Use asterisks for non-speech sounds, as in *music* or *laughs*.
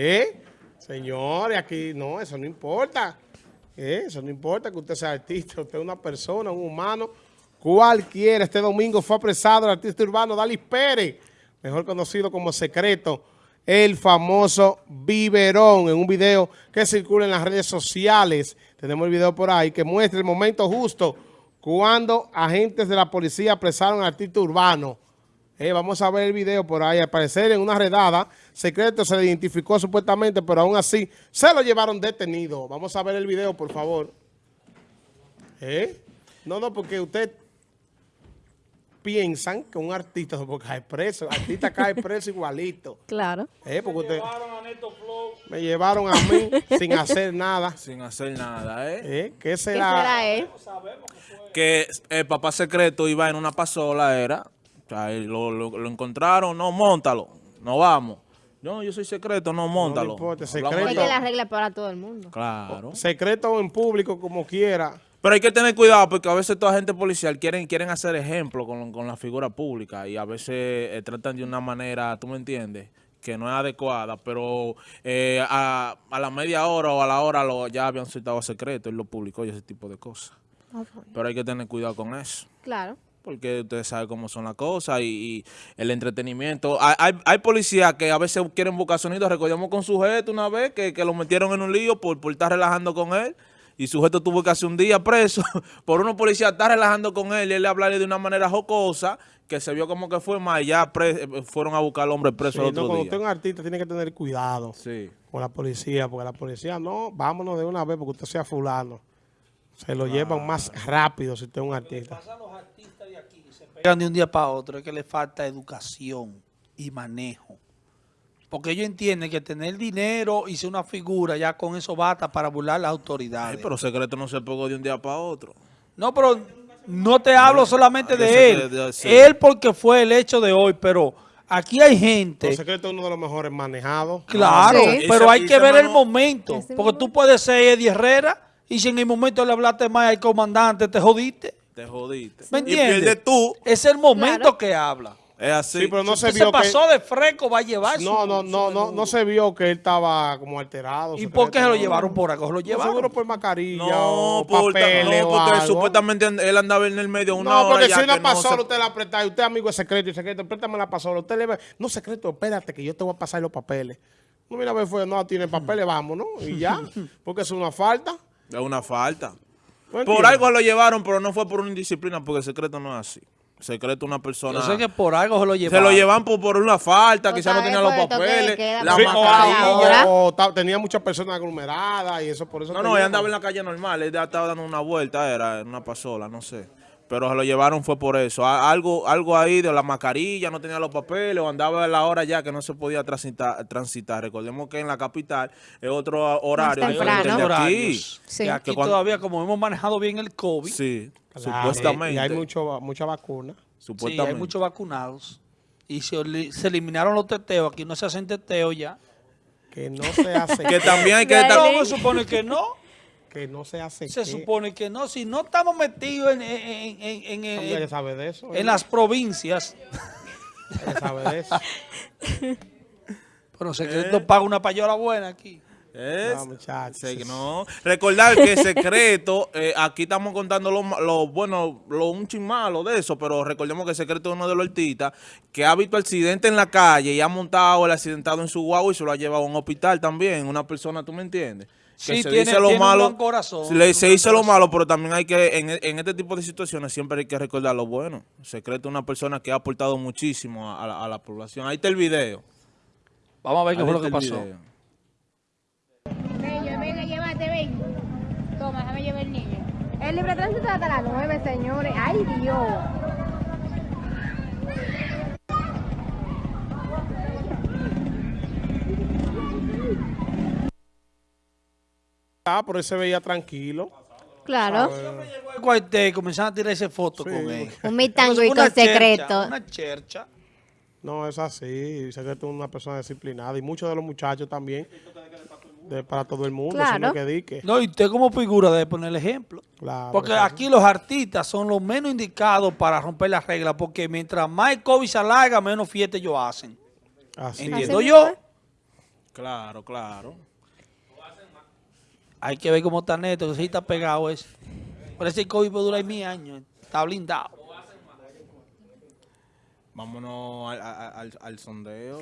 ¿Eh? Señores, aquí no, eso no importa. ¿Eh? Eso no importa que usted sea artista, usted es una persona, un humano, cualquiera. Este domingo fue apresado el artista urbano Dalis Pérez, mejor conocido como Secreto, el famoso Biberón, en un video que circula en las redes sociales. Tenemos el video por ahí que muestra el momento justo cuando agentes de la policía apresaron al artista urbano. Eh, vamos a ver el video por ahí. Al parecer, en una redada, secreto se le identificó supuestamente, pero aún así se lo llevaron detenido. Vamos a ver el video, por favor. ¿Eh? No, no, porque usted piensan que un artista cae preso. El artista cae preso igualito. *laughs* Claro. ¿Eh? Porque usted, me llevaron a mí sin hacer nada. Sin hacer nada, ¿eh? ¿Eh? ¿Qué ¿Qué será? será él? Que el papá secreto iba en una pasola, era. O sea, y lo, lo- lo encontraron, no, montalo, no vamos. No, yo soy secreto, no, montalo. importa, Hablamos secreto. De- que la regla para todo el mundo. Claro. Secreto en público, como quiera. Pero hay que tener cuidado porque a veces toda gente policial quieren, quieren hacer ejemplo con, con la figura pública y a veces eh, tratan de una manera, tú me entiendes, que no es adecuada, pero eh, a, a la media hora o a la hora lo, ya habían citado a secreto, él lo publicó y ese tipo de cosas. Pero hay que tener cuidado con eso. Claro. Porque ustedes saben cómo son las cosas y, y el entretenimiento. Hay, hay, hay policías que a veces quieren buscar sonidos. Recordemos con sujeto una vez que, que lo metieron en un lío por, por estar relajando con él. Y sujeto tuvo que hacer un día preso *laughs* por unos policías estar relajando con él y él le hablarle de una manera jocosa que se vio como que fue mal. Ya eh, fueron a buscar al hombre preso Sí, el no, otro cuando día. usted es un artista tiene que tener cuidado Sí. con la policía, porque la policía no, vámonos de una vez porque usted sea fulano. Se lo llevan más rápido si usted es un artista. Pegan de un día para otro es que le falta educación y manejo. Porque ellos entienden que tener dinero y ser una figura, ya con eso basta para burlar las autoridades. Ay, pero secreto no se pegó de un día para otro. No, pero no te hablo solamente de él. de- de- sí. Él porque fue el hecho de hoy, pero aquí hay gente... El secreto es uno de los mejores manejados. Claro, Sí. pero hay que ver el momento. Porque tú puedes ser Eddie Herrera y si en el momento le hablaste más al comandante, te jodiste. Te jodiste. ¿Me Y entiendes? pierdes tú. Es el momento Claro. que habla. Es así. Sí, pero no Si se usted vio se pasó que... de fresco, va a llevar No, su- no, su no, no, no se vio que él estaba como alterado. ¿Y secreto, por qué se lo no. llevaron por acá? ¿Se lo No, llevaron? Seguro por mascarilla No, o papeles no, o porque algo. supuestamente él andaba en el medio una No, hora porque si una no pasola se- usted la presta y usted amigo de secreto y secreto, préstame la pasola. Usted le ve, no secreto, espérate que yo te voy a pasar los papeles. No, mira, fue, no tiene papeles, vámonos, y ya, *laughs* porque es una falta. Es una falta. ¿No Por entiendes? algo lo llevaron, pero no fue por una indisciplina, porque el secreto no es así. El secreto es una persona... Yo sé que por algo se lo se llevaron. lo llevan por, por una falta, quizás no tenía los papeles, la Sí, o, mascarilla. ahora- o- o ta- tenía muchas personas aglomeradas y eso por eso. No, no, él andaba en la calle normal, él estaba dando una vuelta, era en una pasola, no sé. Pero se lo llevaron fue por eso. Algo, algo ahí de la mascarilla, no tenía los papeles, o andaba a la hora ya que no se podía transitar. transitar. Recordemos que en la capital es otro horario Más diferente temprano. al de aquí. Sí. Que aquí Que cuando- todavía, como hemos manejado bien el COVID, Sí, Claro, supuestamente. Y hay mucho, mucha vacuna. sí, supuestamente. hay muchos vacunados. Y se, eliminaron los teteos. Aquí no se hacen teteos ya. Que no se hace. *laughs* Que también hay que estar... No, supone que no. Que no se hace. Se qué. supone que no. Si no estamos metidos en, en, en- en- en- Hombre, que sabe de eso. en las provincias, sabe de eso. *laughs* pero Secreto paga una payola buena aquí. Es- No, muchachos. No. Recordar que secreto, *laughs* eh, aquí estamos contando lo, lo bueno, lo un chin malo de eso, pero recordemos que secreto es uno de los artistas que ha visto accidente en la calle y ha montado el accidentado en su guagua y se lo ha llevado a un hospital también. Una persona, ¿tú me entiendes? Que Sí, se tiene- dice lo tiene un malo, buen corazón, se, le- un se dice lo malo, pero también hay que, en, en este tipo de situaciones, siempre hay que recordar lo bueno. Secreto es una persona que ha aportado muchísimo a, a la, a la población. Ahí está el video. Vamos a ver qué fue lo que pasó. video. Ven, venga, llévate, ven. Toma, déjame llevar el niño. El libre de tránsito hasta las 9, señores. ¡Ay, Dios! Ah, pero él se veía tranquilo. Claro. Llegó al cuartel y comenzaron a tirarse fotos Sí. con él. Un con chercha, secreto. Una chercha. No, es así. Secreto es una persona disciplinada. Y muchos de los muchachos también. de- para todo el mundo. No es que dique. No, y usted como figura debe poner el ejemplo. Claro, Porque aquí los artistas son los menos indicados para romper las reglas, porque mientras más el COVID se alarga, menos fiesta ellos hacen. Así es. Entiendo Así yo. Claro, claro. Hay que ver cómo está neto, sí está pegado ese. Por ese COVID puede durar mil años. Está blindado. Vámonos al sondeo.